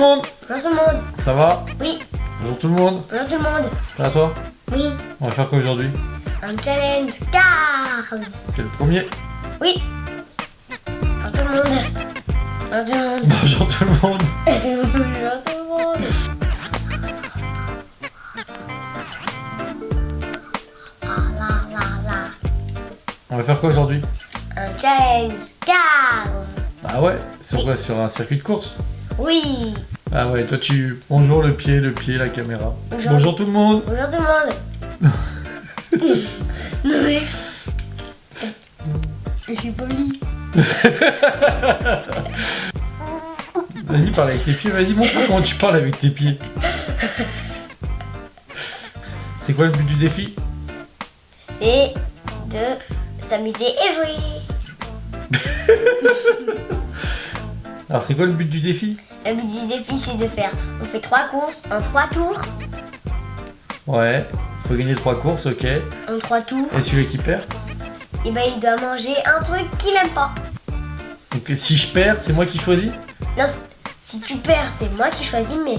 le monde Bonjour tout le monde. Ça va Oui. Bonjour tout le monde Bonjour tout le monde. Ça va toi Oui. On va faire quoi aujourd'hui Un challenge Cars. C'est le premier. Oui. Bonjour tout le monde. Bonjour tout le monde. Bonjour tout le monde Bonjour tout le monde. On va faire quoi aujourd'hui Un challenge Cars. Ah ouais Sur quoi Sur un circuit de course Oui. Ah ouais, toi tu... Bonjour le pied, le pied, la caméra. Bonjour. Bonjour tout le monde Bonjour tout le monde. non mais. Je suis poli. Vas-y, parle avec tes pieds, vas-y, montre-moi comment tu parles avec tes pieds. C'est quoi le but du défi? C'est de s'amuser et jouer. Alors c'est quoi le but du défi? Le but du défi, c'est de faire. On fait trois courses en trois tours. Ouais, faut gagner trois courses, ok. Et En trois tours. celui qui perd Et ben, il doit manger un truc qu'il aime pas. Donc si je perds, c'est moi qui choisis Non, si tu perds, c'est moi qui choisis, mais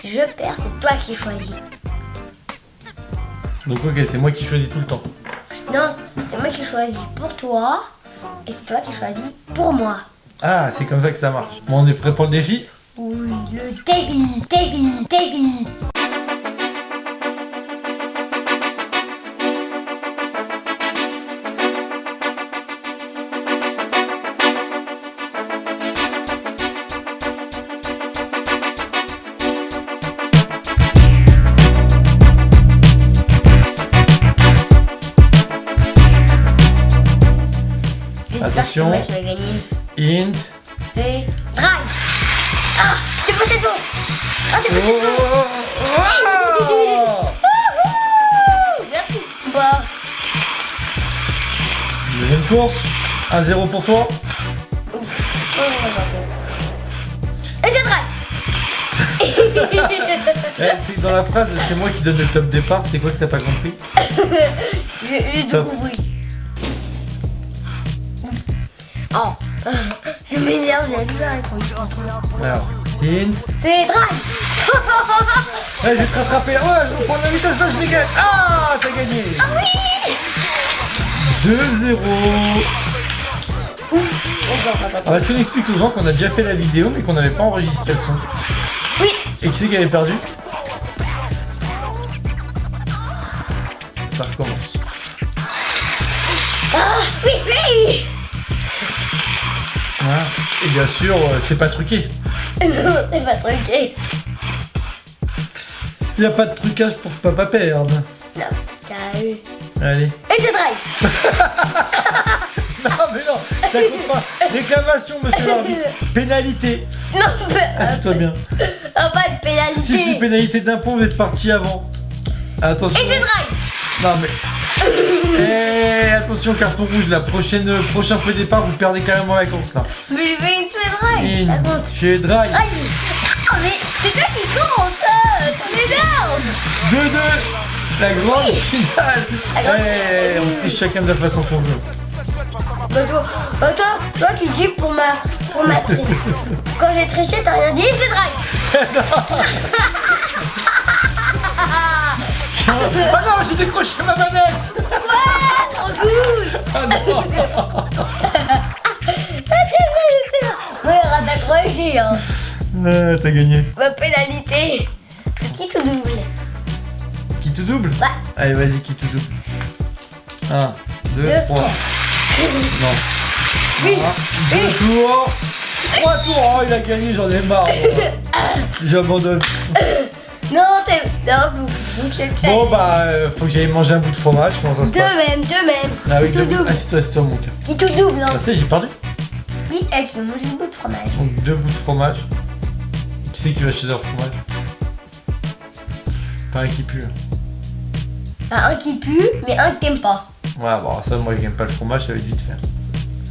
si je perds, c'est toi qui choisis. Donc ok, c'est moi qui choisis tout le temps. Non, c'est moi qui choisis pour toi. Et c'est toi qui choisis pour moi. Ah, c'est comme ça que ça marche. Bon, on est prêt pour le défi Oui, le défi, défi, défi. Attention. Int. C'est drive. Ah, t'es passé devant. Ah, t'es passé devant. Merci. Bah, Deuxième course. 1-0 pour toi. oh, Et je drive. Eh, c'est dans la phrase, c'est moi qui donne le top départ. C'est quoi que t'as pas compris? J'ai tout Top. compris. Oh, je m'énerve, j'ai. Alors, Int. C'est drive. Eh, je vais te rattraper là. Ouais, je reprends la vitesse là, je vais gagner. Ah, t'as gagné. Ah oui 2-0. Alors, est-ce qu'on explique aux gens qu'on a déjà fait la vidéo mais qu'on n'avait pas enregistré le son Oui. Et qui c'est qui avait perdu? Ça recommence. Voilà. Et bien sûr, euh, c'est pas truqué. Non, c'est pas truqué. Il n'y a pas de trucage pour pas pas perdre. Non, t'as eu. Allez. Et je drive. Non, mais non, ça compte pas. Réclamation, monsieur l'arbitre. Pénalité. Non, mais... Assieds-toi bien. Ah, pas de pénalité. Si c'est pénalité d'impôt, vous êtes parti avant. Attention. Et je drive. Non, mais. Eh, attention, carton rouge. La prochaine, prochain feu départ, vous perdez carrément la course là. Mais je fais une semaine drive. Ça compte. chez Drive. Ah, mais c'est toi qui compte. euh, Tu m'énerves. 2-2. La grande finale. Grande Eh, on triche chacun de la façon qu'on veut. Bah toi, bah toi, toi tu dis pour ma, pour ma tri- Quand j'ai triché, t'as rien dit, c'est drive. Ah non, j'ai décroché ma manette. Ouais, trop cool. Ah non. Ouais, on va t'accrocher, hein. Ah, T'as gagné. Ma pénalité. Qui tout double Qui te double Ouais. Allez, vas-y, qui te double 1, 2, Deux, 3. trois. Non. Oui. Deux tours. Trois tours. Oh, il a gagné, j'en ai marre. J'abandonne. Non, t'es. Non, vous, vous c'est le Bon, bah, euh, faut que j'aille manger un bout de fromage. Comment ça se Deux passe même, deux même. Ah oui, tout double. Assieds-toi, assieds-toi, mon cœur. Qui tout double, hein. Ah, ça, j'ai perdu. Oui, eh, tu veux manger une bout de fromage. Donc, deux bouts de fromage. Qui c'est qui va chez leur fromage? Pas un qui pue. Bah, un qui pue, mais un que t'aimes pas. Ouais, bon, ça, moi, j'aime pas le fromage, ça va être vite faire.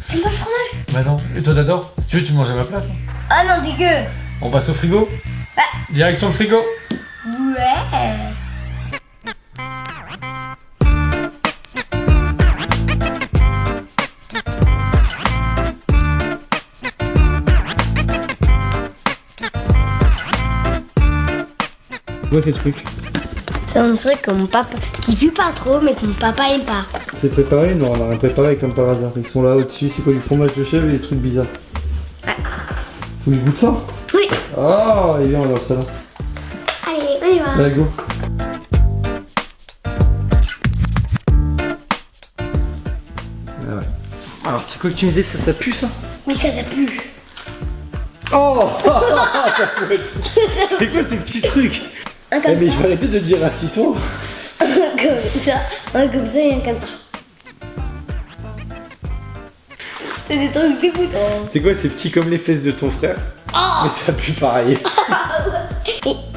T'aimes pas le fromage? Bah non. Et toi, t'adores? Si tu veux, tu manges à ma place. hein. Ah non, dégueu. On passe au frigo? Bah. Direction le frigo Ouais. quoi ces trucs C'est un truc que mon papa. qui pue pas trop, mais que mon papa aime pas. C'est préparé Non, on a rien préparé comme par hasard. Ils sont là au-dessus, c'est quoi du fromage de chèvre et des trucs bizarres Faut que je goûte ça Oui. Ah, et bien on va dans le salon. Y va. Allez, go Ah ouais. Alors c'est quoi que tu me disais ça, ça pue ça? Oui, ça, ça pue. Oh Ça peut être... C'est quoi ces petits trucs? Un Eh mais ça. je vais arrêter de dire assis-toi Un comme ça. Un comme ça et un comme ça. C'est des trucs dégoûtants. C'est quoi ces petits comme les fesses de ton frère? Oh Mais ça pue pareil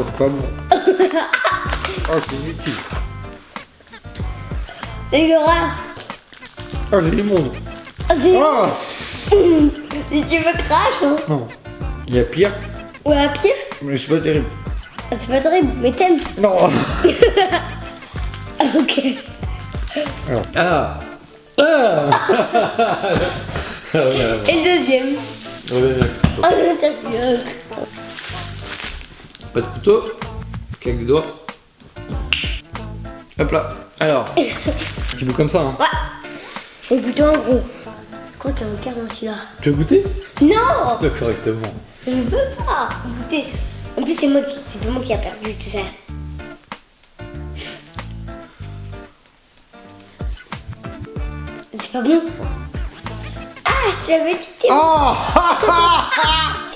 Oh c'est pas bon Oh c'est inutile C'est. Oh Ah, c'est- Oh Si tu veux crash, hein. Non Il y a pire Ou à pire. Mais c'est pas terrible Ah, C'est pas terrible, mais t'aimes. Non ok. Ah Ah Ah ouais, Et le deuxième. ouais, ouais. Pas de couteau. Claque des doigts. Hop là. Alors. Petit bout comme ça. Hein. Ouais. Et goûter en gros. Je crois qu'il y a un quart dans celui-là. Tu veux goûter Non Toi correctement. Je ne veux pas goûter. En plus, c'est moi qui, c'est pas moi qui a perdu tout ça. C'est pas bon. Ah, je t'avais dit. Oh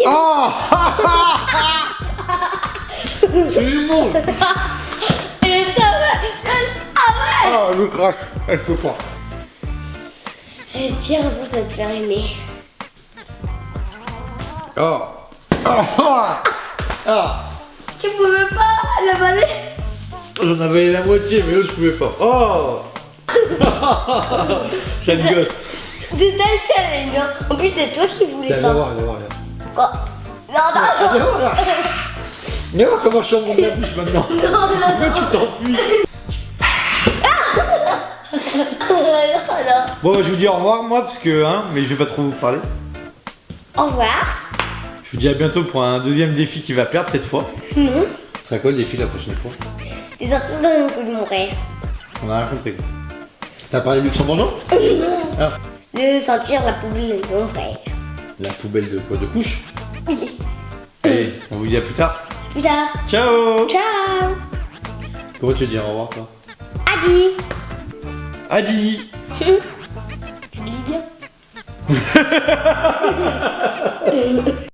Oh J'ai du monde Je le savais, je le savais. Ah, je crache. Ah, Je peux pas. Respire avant ça va te faire aimer. Oh Ah Ah Tu pouvais pas l'avaler J'en avais la moitié, mais l'autre je pouvais pas. Oh Sale gosse. C'est ça le challenge. hein. En plus, c'est toi qui voulais Viens ça. voir, viens voir, viens. Quoi Non, non, Viens Viens voir comment je suis en de la bouche maintenant. non, non, Pourquoi tu t'enfuis non, non. Bon, bah, je vous dis au revoir, moi, parce que, hein, mais je vais pas trop vous parler. Au revoir. Je vous dis à bientôt pour un deuxième défi qui va perdre cette fois. Non. Ce sera quoi le défi la prochaine fois dans le coup de mon rêve. On a rien compris. T'as parlé luxembourgeois Ah. De sentir la poubelle de mon frère. La poubelle de quoi? De couche Oui. Allez, on vous dit à plus tard. Plus tard. Ciao Ciao. Comment tu veux dire au revoir, toi Adi. Adi Tu dis bien.